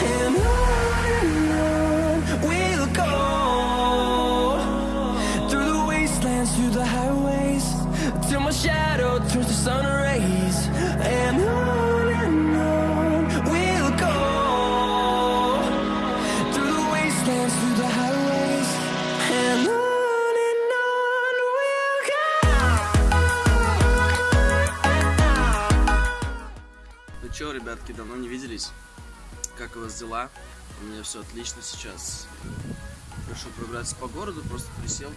him. Вас дела? У меня все отлично сейчас. Решил прогуляться по городу, просто присел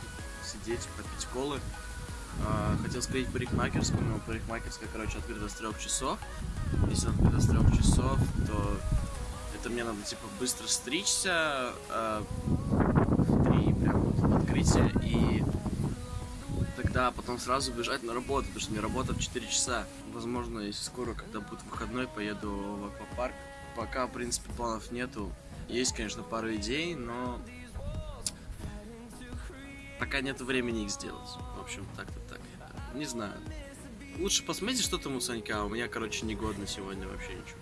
сидеть, попить колы. А, Хотел сходить в парикмахерскую, но парикмахерская, короче, открыта с трех часов. Если она открыта с трех часов, то это мне надо, типа, быстро стричься, а, прям вот открытие, и тогда потом сразу бежать на работу, потому что мне работа в 4 часа. Возможно, если скоро, когда будет выходной, поеду в аквапарк. Пока, в принципе, планов нету. Есть, конечно, пару идей, но пока нет времени их сделать. В общем, так-то так. Не знаю. Лучше посмотрите, что там у Санька. У меня, короче, негодно сегодня вообще ничего.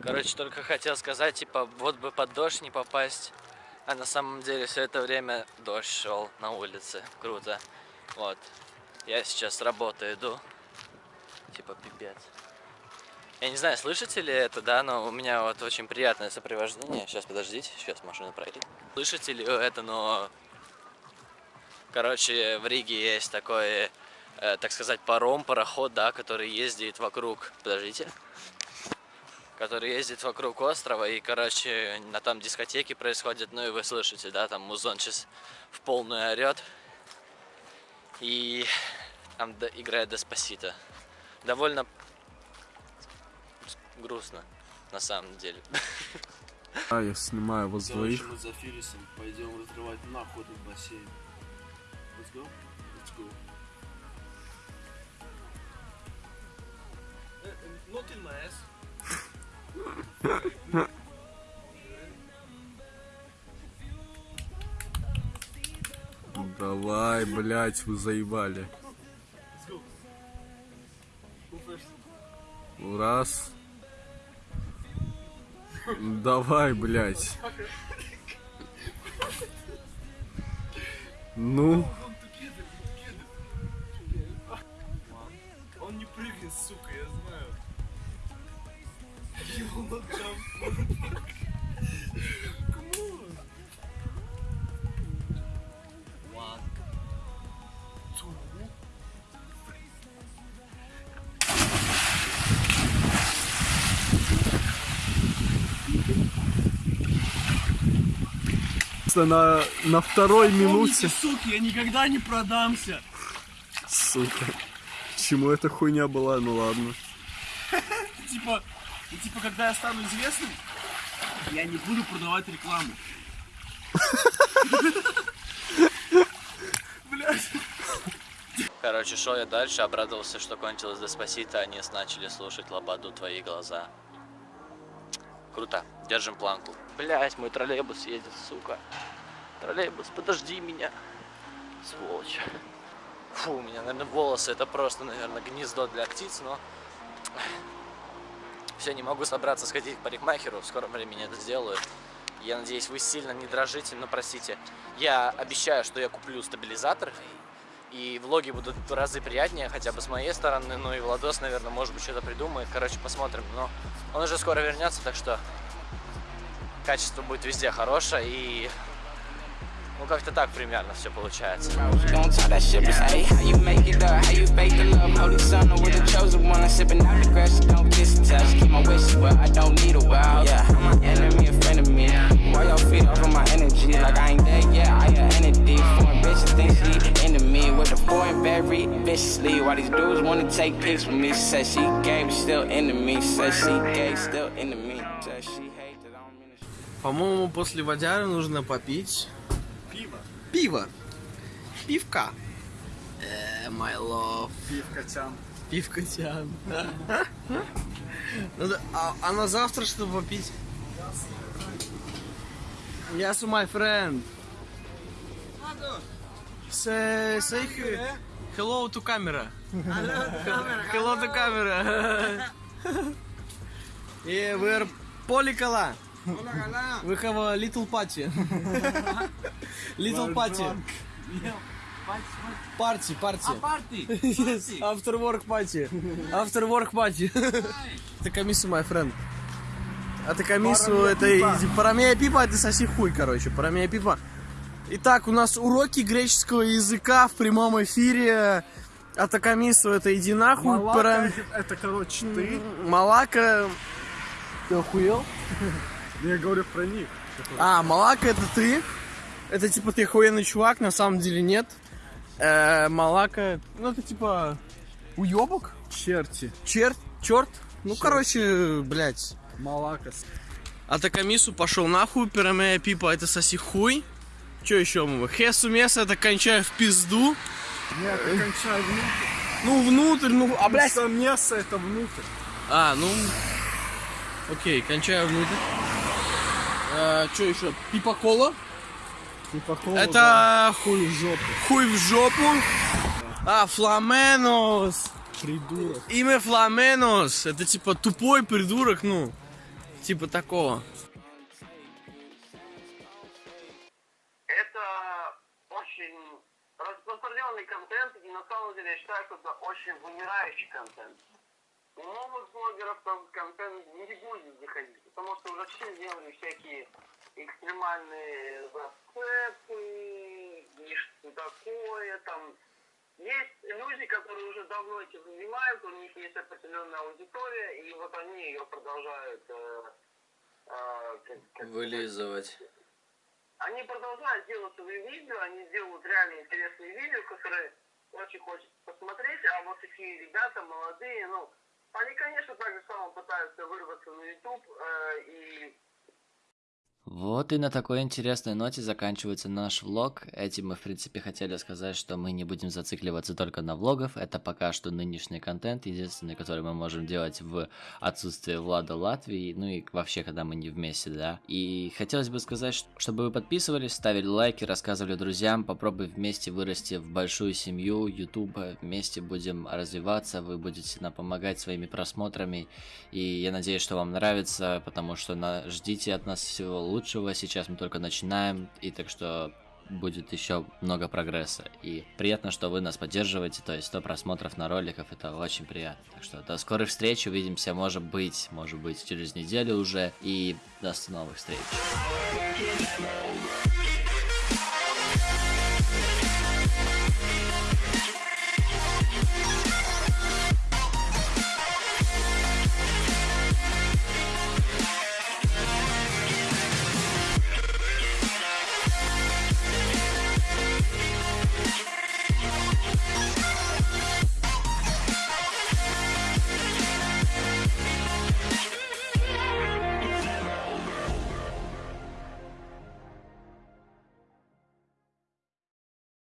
Короче, только хотел сказать, типа, вот бы под дождь не попасть. А на самом деле все это время дождь шел на улице. Круто. Вот. Я сейчас с иду. Типа, пипец. Я не знаю, слышите ли это, да, но у меня вот очень приятное сопровождение. Сейчас, подождите, сейчас машина проедет. Слышите ли это, но... Короче, в Риге есть такой, э, так сказать, паром, пароход, да, который ездит вокруг... Подождите который ездит вокруг острова, и, короче, на там дискотеки происходят, ну и вы слышите, да, там музон сейчас в полную орет, и там играет Деспасито. Довольно грустно, на самом деле. А, я снимаю вас двоих. мы за Фирисом пойдем разрывать нахуй этот бассейн. Let's go? Let's go. Not in my ass. Давай, блять, вы заебали. Раз. Давай, блять. Ну, Он не прыгнет, сука, я знаю. Two, на, на второй минуте. суки, я никогда не продамся. Сука. Чему эта хуйня была? Ну ладно. Типа, типа, когда я стану известным, я не буду продавать рекламу. Блять. Короче, шел я дальше, обрадовался, что кончилось Деспасито, они начали слушать Лободу «Твои глаза». Круто, держим планку. Блять, мой троллейбус едет, сука. Троллейбус, подожди меня. Сволочь. Фу, у меня, наверное, волосы, это просто, наверное, гнездо для птиц, но... Все, не могу собраться сходить к парикмахеру, в скором времени это сделаю. Я надеюсь, вы сильно не дрожите, но простите. Я обещаю, что я куплю стабилизатор, и влоги будут в разы приятнее, хотя бы с моей стороны, ну и Владос, наверное, может быть, что-то придумает. Короче, посмотрим. Но он уже скоро вернется, так что качество будет везде хорошее, и ну как-то так примерно все получается. Dudes wanna take pics with me? Said she gay, but still into me. Said she gay, still into me. Said she hate that I don't mean to. По-моему, после водяры нужно попить Пиво. пиво. Пивка. Э, my love. Пивкотян. Пивкотян. Ну да, а, а на завтра что попить? Yes, my friend. Say, say hello to camera. Hello to camera. yeah, we're Поликала. We have a little party. little party. Party, party. Yes, after work party. After work party. Это комиссу, my friend. Это комиссу, это парамея пипа, это соси хуй, короче, парамея пипа. Итак, у нас уроки греческого языка в прямом эфире. Атакамису это иди нахуй. Малака, Парам- это, это, короче, ты. Малака. Ты охуел? Я говорю про них. А, Малака это ты. Это типа ты охуенный чувак, на самом деле нет. Э, Малака, ну это типа уебок, Черти. черт, черт. Ну, короче, блядь. Малакас. А Такамису пошел нахуй, пирамея пипа это соси хуй. Че еще мы? Хесу меса это кончаю в пизду. Нет, я кончаю внутрь. Ну, внутрь, ну, а, блядь. Сам мясо это внутрь. А, ну, окей, кончаю внутрь. что еще? Пипа кола. Типа кола, Это да. хуй в жопу. хуй в жопу. А, фламенос. Придурок. Имя Фламенос. Это типа тупой придурок, ну. Типа такого. Контент, и на самом деле я считаю, что это очень вымирающий контент. У новых блогеров этот контент не будет заходить, потому что уже все сделали всякие экстремальные зацепы, и что такое, там. Есть люди, которые уже давно этим занимаются, у них есть определенная аудитория, и вот они ее продолжают э, э, как- как- Вылизывать. Они продолжают делать свои видео, они делают реально интересные видео, которые очень хочется посмотреть, а вот такие ребята молодые, ну, они, конечно, так же само пытаются вырваться на YouTube э, и Вот и на такой интересной ноте заканчивается наш влог. Этим мы, в принципе, хотели сказать, что мы не будем зацикливаться только на влогов. Это пока что нынешний контент, единственный, который мы можем делать в отсутствие Влада Латвии, ну и вообще, когда мы не вместе, да. И хотелось бы сказать, чтобы вы подписывались, ставили лайки, рассказывали друзьям, попробуй вместе вырасти в большую семью Ютуба, вместе будем развиваться, вы будете нам помогать своими просмотрами, и я надеюсь, что вам нравится, потому что на... ждите от нас всего лучшего. Сейчас мы только начинаем, и так что будет еще много прогресса. И приятно, что вы нас поддерживаете, то есть 100 просмотров на роликах, это очень приятно. Так что до скорых встреч, увидимся, может быть, может быть, через неделю уже, и до новых встреч.